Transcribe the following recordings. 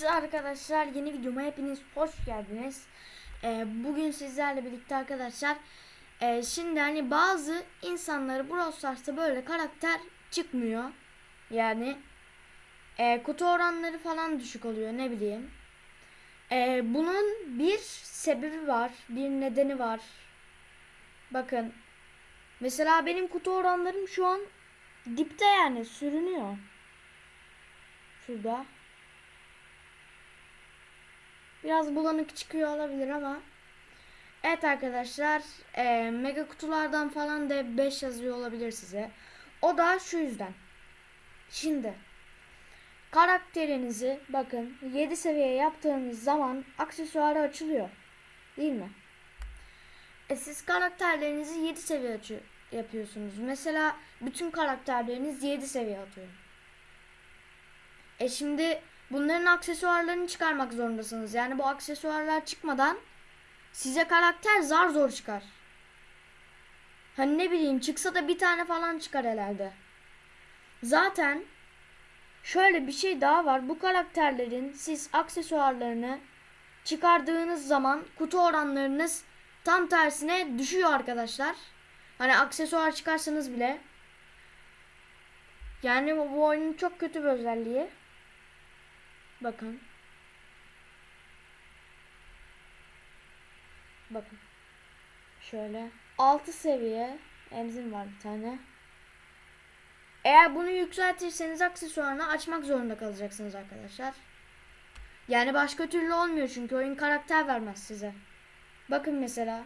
Evet arkadaşlar yeni videoma hepiniz hoş geldiniz. Ee, bugün sizlerle birlikte arkadaşlar e, şimdi hani bazı insanları Brawl Stars'ta böyle karakter çıkmıyor. Yani e, kutu oranları falan düşük oluyor ne bileyim. E, bunun bir sebebi var, bir nedeni var. Bakın mesela benim kutu oranlarım şu an dipte yani sürünüyor. Şurada. Biraz bulanık çıkıyor olabilir ama. Evet arkadaşlar. E, mega kutulardan falan da 5 yazıyor olabilir size. O da şu yüzden. Şimdi. Karakterinizi bakın 7 seviye yaptığınız zaman aksesuarı açılıyor. Değil mi? E siz karakterlerinizi 7 seviye açıyor, yapıyorsunuz. Mesela bütün karakterleriniz 7 seviye atıyor. E şimdi bunların aksesuarlarını çıkarmak zorundasınız. Yani bu aksesuarlar çıkmadan size karakter zar zor çıkar. Hani ne bileyim çıksa da bir tane falan çıkar herhalde. Zaten şöyle bir şey daha var. Bu karakterlerin siz aksesuarlarını çıkardığınız zaman kutu oranlarınız tam tersine düşüyor arkadaşlar. Hani aksesuar çıkarsanız bile. Yani bu, oyunun çok kötü bir özelliği. Bakın. Bakın. Şöyle. 6 seviye enzim var bir tane. Eğer bunu yükseltirseniz aksesuarını açmak zorunda kalacaksınız arkadaşlar. Yani başka türlü olmuyor çünkü oyun karakter vermez size. Bakın mesela.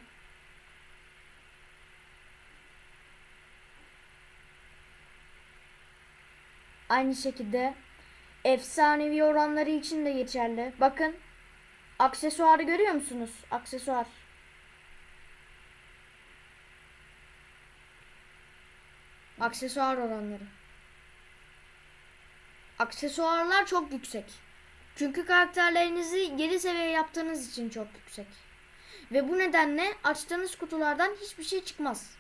Aynı şekilde efsanevi oranları için de geçerli. Bakın. Aksesuarı görüyor musunuz? Aksesuar. Aksesuar oranları. Aksesuarlar çok yüksek. Çünkü karakterlerinizi 7 seviye yaptığınız için çok yüksek. Ve bu nedenle açtığınız kutulardan hiçbir şey çıkmaz.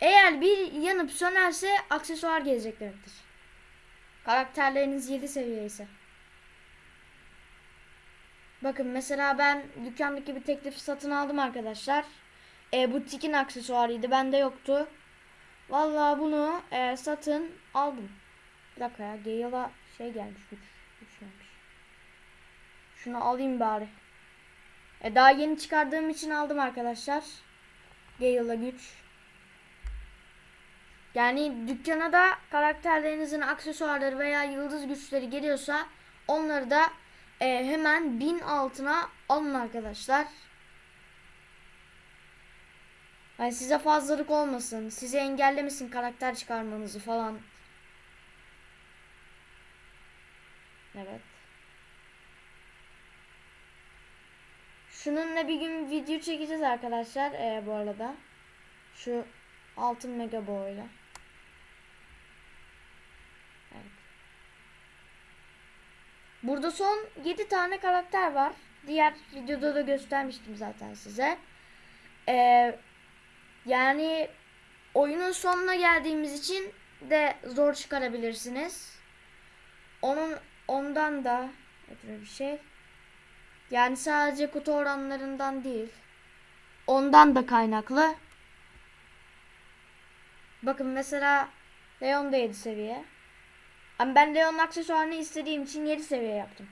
Eğer bir yanıp sönerse aksesuar gelecek demektir. Karakterleriniz 7 seviye ise. Bakın mesela ben dükkandaki bir teklif satın aldım arkadaşlar. E, bu tikin aksesuarıydı. Bende yoktu. Vallahi bunu e, satın aldım. Bir dakika ya. Gale'a şey gelmiş. Güç, güç gelmiş. Şunu alayım bari. E, daha yeni çıkardığım için aldım arkadaşlar. Gale'a güç. Yani dükkana da karakterlerinizin aksesuarları veya yıldız güçleri geliyorsa onları da e, hemen bin altına alın arkadaşlar. Yani size fazlalık olmasın. Sizi engellemesin karakter çıkarmanızı falan. Evet. Şununla bir gün video çekeceğiz arkadaşlar e, bu arada. Şu altın mega boyla. Evet. Burada son 7 tane karakter var. Diğer videoda da göstermiştim zaten size. Ee, yani oyunun sonuna geldiğimiz için de zor çıkarabilirsiniz. Onun ondan da ötürü bir şey. Yani sadece kutu oranlarından değil. Ondan da kaynaklı. Bakın mesela Leon da 7 seviye. Ama ben Leon'un aksesuarını istediğim için 7 seviye yaptım.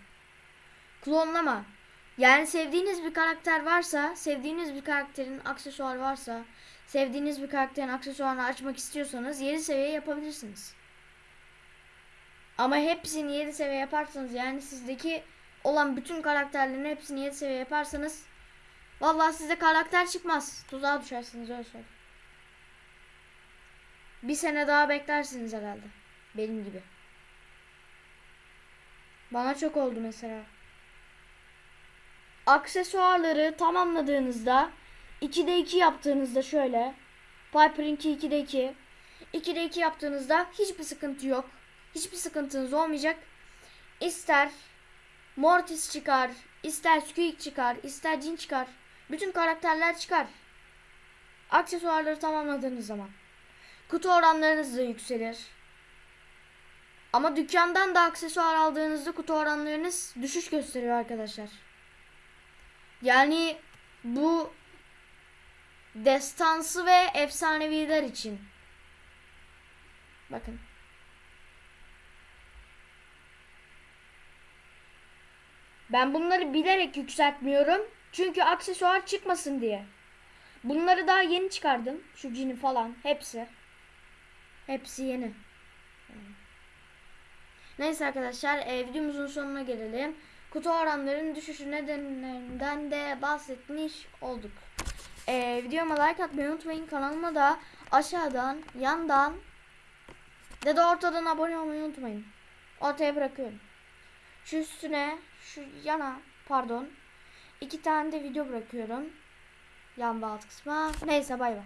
Klonlama. Yani sevdiğiniz bir karakter varsa, sevdiğiniz bir karakterin aksesuarı varsa, sevdiğiniz bir karakterin aksesuarını açmak istiyorsanız 7 seviye yapabilirsiniz. Ama hepsini 7 seviye yaparsanız yani sizdeki olan bütün karakterlerin hepsini 7 seviye yaparsanız vallahi size karakter çıkmaz. Tuzağa düşersiniz öyle söyleyeyim. Bir sene daha beklersiniz herhalde. Benim gibi. Bana çok oldu mesela. Aksesuarları tamamladığınızda 2'de 2 yaptığınızda şöyle Piper'inki 2'de 2 2'de 2 yaptığınızda hiçbir sıkıntı yok. Hiçbir sıkıntınız olmayacak. İster Mortis çıkar, ister Squeak çıkar, ister Jin çıkar. Bütün karakterler çıkar. Aksesuarları tamamladığınız zaman. Kutu oranlarınız da yükselir. Ama dükkandan da aksesuar aldığınızda kutu oranlarınız düşüş gösteriyor arkadaşlar. Yani bu destansı ve efsaneviler için. Bakın. Ben bunları bilerek yükseltmiyorum. Çünkü aksesuar çıkmasın diye. Bunları daha yeni çıkardım. Şu cini falan. Hepsi. Hepsi yeni. Neyse arkadaşlar e, videomuzun sonuna gelelim. Kutu oranlarının düşüşü nedenlerinden de bahsetmiş olduk. E, videoma like atmayı unutmayın. Kanalıma da aşağıdan, yandan ya da ortadan abone olmayı unutmayın. Ortaya bırakıyorum. Şu üstüne, şu yana pardon. iki tane de video bırakıyorum. Yan ve alt kısma. Neyse bay bay.